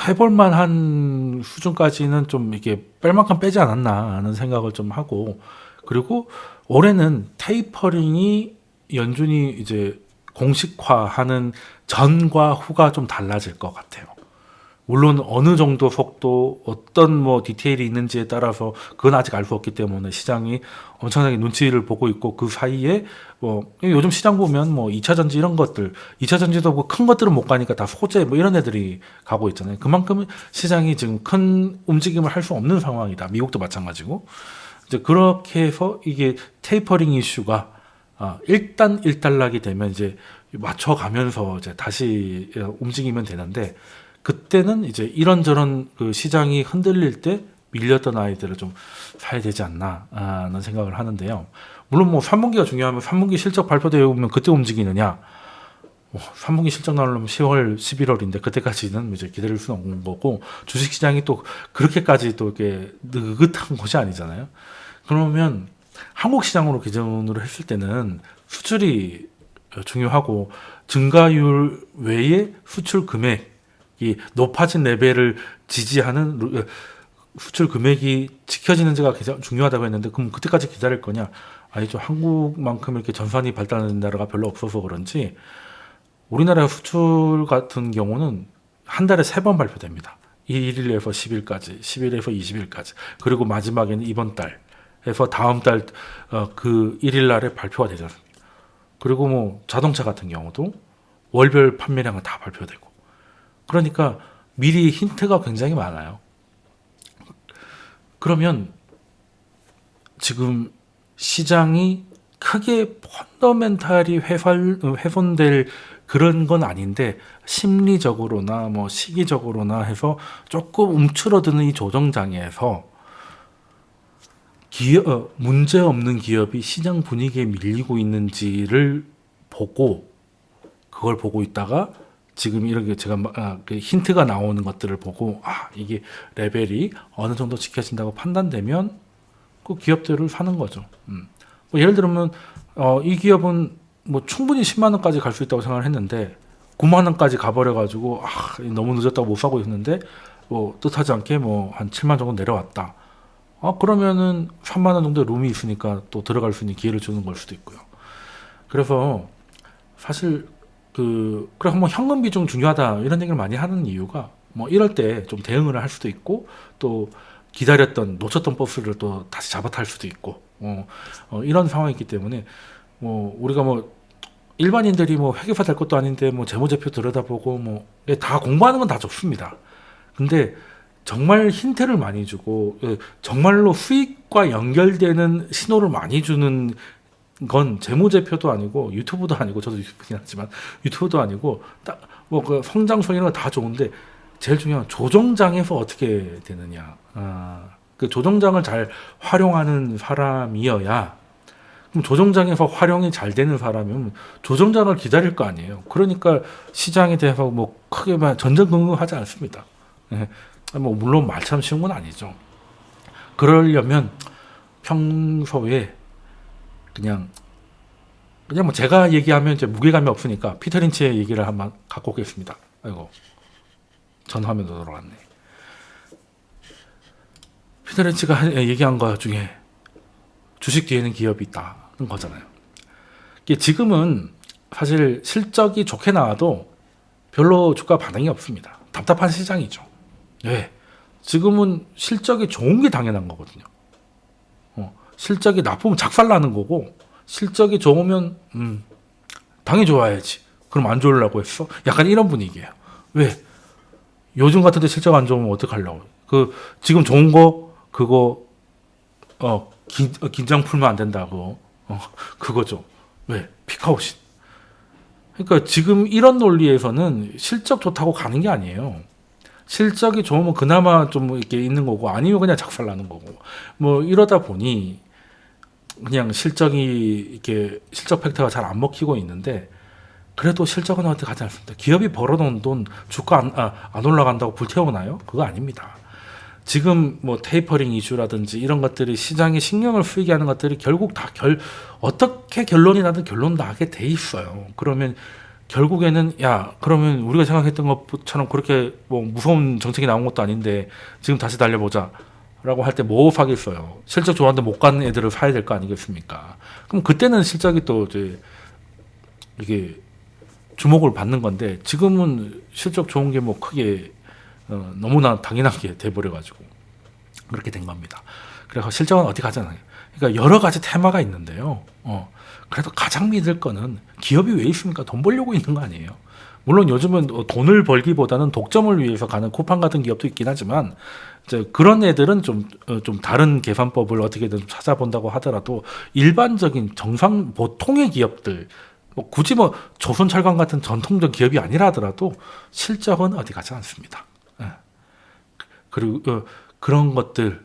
해볼 만한 수준까지는 좀 이게 뺄 만큼 빼지 않았나 하는 생각을 좀 하고 그리고 올해는 테이퍼링이 연준이 이제 공식화하는 전과 후가 좀 달라질 것 같아요. 물론 어느 정도 속도 어떤 뭐 디테일이 있는지에 따라서 그건 아직 알 수 없기 때문에 시장이 엄청나게 눈치를 보고 있고 그 사이에 뭐 요즘 시장 보면 뭐 2차 전지 이런 것들 2차 전지도 뭐 큰 것들은 못 가니까 다 소재 뭐 이런 애들이 가고 있잖아요. 그만큼 시장이 지금 큰 움직임을 할 수 없는 상황이다. 미국도 마찬가지고 이제 그렇게 해서 이게 테이퍼링 이슈가 아, 일단 일단락이 되면 이제 맞춰가면서 이제 다시 움직이면 되는데 그때는 이제 이런저런 그 시장이 흔들릴 때 밀렸던 아이들을 좀 사야 되지 않나 하는 생각을 하는데요. 물론 뭐 3분기가 중요하면 3분기 실적 발표되어 오면 그때 움직이느냐? 뭐 3분기 실적 나오려면 10월, 11월인데 그때까지는 이제 기다릴 수는 없는 거고 주식 시장이 또 그렇게까지 또 이렇게 느긋한 곳이 아니잖아요. 그러면 한국 시장으로 기준으로 했을 때는 수출이 중요하고 증가율 외에 수출 금액 이 높아진 레벨을 지지하는 어, 수출 금액이 지켜지는지가 가장 중요하다고 했는데 그럼 그때까지 기다릴 거냐? 아니죠. 한국만큼 이렇게 전산이 발달하는 나라가 별로 없어서 그런지 우리나라 수출 같은 경우는 한 달에 세 번 발표됩니다. 1일에서 10일까지, 10일에서 20일까지. 그리고 마지막에는 이번 달 에서 다음 달그 어, 1일 날에 발표가 않습니까? 그리고 뭐 자동차 같은 경우도 월별 판매량은 다 발표되고 그러니까 미리 힌트가 굉장히 많아요. 그러면 지금 시장이 크게 펀더멘탈이 훼손, 훼손될 그런 건 아닌데 심리적으로나 뭐 시기적으로나 해서 조금 움츠러드는 이 조정장에서 기업, 어, 문제 없는 기업이 시장 분위기에 밀리고 있는지를 보고 그걸 보고 있다가 지금 이렇게 제가 아, 그 힌트가 나오는 것들을 보고 아 이게 레벨이 어느 정도 지켜진다고 판단되면 그 기업들을 사는 거죠. 음. 뭐 예를 들면 어, 이 기업은 뭐 충분히 10만 원까지 갈 수 있다고 생각을 했는데 9만 원까지 가버려 가지고 아, 너무 늦었다고 못 사고 있는데 뭐 뜻하지 않게 뭐 한 7만 정도 내려왔다. 아 그러면은 3만 원 정도 룸이 있으니까 또 들어갈 수 있는 기회를 주는 걸 수도 있고요. 그래서 사실 그 그래 한번 현금 비중 중요하다 이런 얘기를 많이 하는 이유가 뭐 이럴 때 좀 대응을 할 수도 있고 또 기다렸던 놓쳤던 버스를 또 다시 잡아 탈 수도 있고 어, 어, 이런 상황이기 때문에 뭐 우리가 뭐 일반인들이 뭐 회계사 될 것도 아닌데 뭐 재무제표 들여다보고 뭐 다 공부하는 건 다 좋습니다. 근데 정말 힌트를 많이 주고 예, 정말로 수익과 연결되는 신호를 많이 주는 건 재무제표도 아니고 유튜브도 아니고 저도 유튜브긴 하지만 유튜브도 아니고 딱뭐그 성장성 이런 거다 좋은데 제일 중요한 건 조정장에서 어떻게 되느냐. 아, 그 조정장을 잘 활용하는 사람이어야 그럼 조정장에서 활용이 잘 되는 사람이면 조정장을 기다릴 거 아니에요. 그러니까 시장에 대해서 뭐 크게 막 전전긍긍하지 않습니다. 예. 뭐 물론 말처럼 쉬운 건 아니죠. 그러려면 평소에 그냥 그냥 뭐 제가 얘기하면 이제 무게감이 없으니까 피터 린치의 얘기를 한번 갖고 오겠습니다. 아이고 전 화면도 돌아갔네. 피터 린치가 한- 얘기한 것 중에 주식 뒤에는 기업이 있다는 거잖아요. 지금은 사실 실적이 좋게 나와도 별로 주가 반응이 없습니다. 답답한 시장이죠. 네. 지금은 실적이 좋은 게 당연한 거거든요. 어, 실적이 나쁘면 작살나는 거고 실적이 좋으면 음, 당연히 좋아야지. 그럼 안 좋으려고 했어? 약간 이런 분위기예요. 왜? 요즘 같은데 실적 안 좋으면 어떡하려고? 그 지금 좋은 거 그거 어 긴, 어, 긴장 풀면 안 된다고 어, 그거죠. 왜? 피카오신. 그러니까 지금 이런 논리에서는 실적 좋다고 가는 게 아니에요. 실적이 좋으면 그나마 좀 이렇게 있는 거고 아니면 그냥 작살나는 거고 뭐 이러다 보니 그냥 실적이 이렇게 실적 팩터가 잘 안 먹히고 있는데 그래도 실적은 어떻게 가지 않습니다. 기업이 벌어놓은 돈 주가 안, 아, 안 올라간다고 불태우나요? 그거 아닙니다. 지금 뭐 테이퍼링 이슈라든지 이런 것들이 시장에 신경을 쓰이게 하는 것들이 결국 다 결 어떻게 결론이 나든 결론 나게 돼 있어요. 그러면 결국에는 야 그러면 우리가 생각했던 것처럼 그렇게 뭐 무서운 정책이 나온 것도 아닌데 지금 다시 달려보자. 라고 할 때뭐 사겠어요. 실적 좋았는데 못 가는 애들을 사야 될 거 아니겠습니까? 그럼 그때는 실적이 또 이제 이게 주목을 받는 건데 지금은 실적 좋은 게 뭐 크게 어, 너무나 당연하게 돼버려 가지고 그렇게 된 겁니다. 그래서 실적은 어디 가잖아요. 그러니까 여러 가지 테마가 있는데요. 어, 그래도 가장 믿을 거는 기업이 왜 있습니까? 돈 벌려고 있는 거 아니에요. 물론 요즘은 어, 돈을 벌기보다는 독점을 위해서 가는 쿠팡 같은 기업도 있긴 하지만 그런 애들은 좀, 어, 좀 다른 계산법을 어떻게든 찾아본다고 하더라도 일반적인 정상 보통의 기업들 뭐 굳이 뭐 조선철강 같은 전통적 기업이 아니라 하더라도 실적은 어디 가지 않습니다. 예. 그리고 어, 그런 것들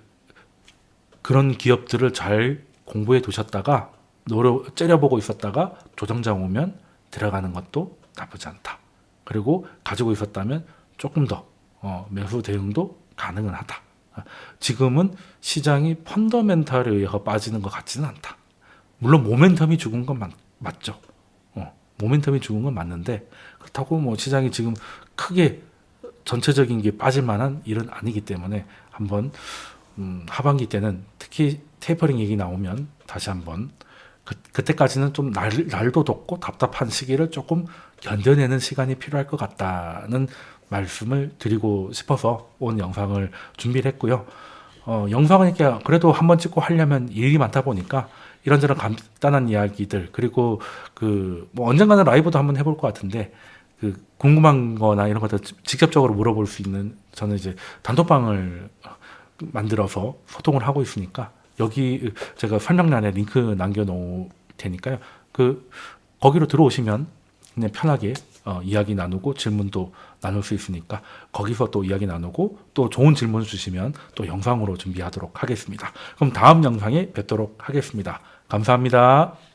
그런 기업들을 잘 공부해 두셨다가 노려 째려보고 있었다가 조정장 오면 들어가는 것도 나쁘지 않다. 그리고 가지고 있었다면 조금 더 어, 매수 대응도 가능은 하다. 아, 지금은 시장이 펀더멘탈에 의해서 빠지는 것 같지는 않다. 물론 모멘텀이 죽은 건 맞, 맞죠. 어, 모멘텀이 죽은 건 맞는데 그렇다고 뭐 시장이 지금 크게 전체적인 게 빠질 만한 일은 아니기 때문에 한번 음, 하반기 때는 특히 테이퍼링 얘기 나오면 다시 한번 그, 그때까지는 좀 날, 날도 덥고 답답한 시기를 조금 견뎌내는 시간이 필요할 것 같다는 말씀을 드리고 싶어서 온 영상을 준비를 했고요. 어, 영상은 이렇게 그래도 한 번 찍고 하려면 일이 많다 보니까 이런저런 간단한 이야기들 그리고 그 뭐 언젠가는 라이브도 한번 해볼 것 같은데 그 궁금한 거나 이런 것들 직- 직접적으로 물어볼 수 있는 저는 이제 단톡방을 만들어서 소통을 하고 있으니까 여기 제가 설명란에 링크 남겨놓을 테니까요. 그 거기로 들어오시면 그냥 편하게 어, 이야기 나누고 질문도 나눌 수 있으니까 거기서 또 이야기 나누고 또 좋은 질문 주시면 또 영상으로 준비하도록 하겠습니다. 그럼 다음 영상에 뵙도록 하겠습니다. 감사합니다.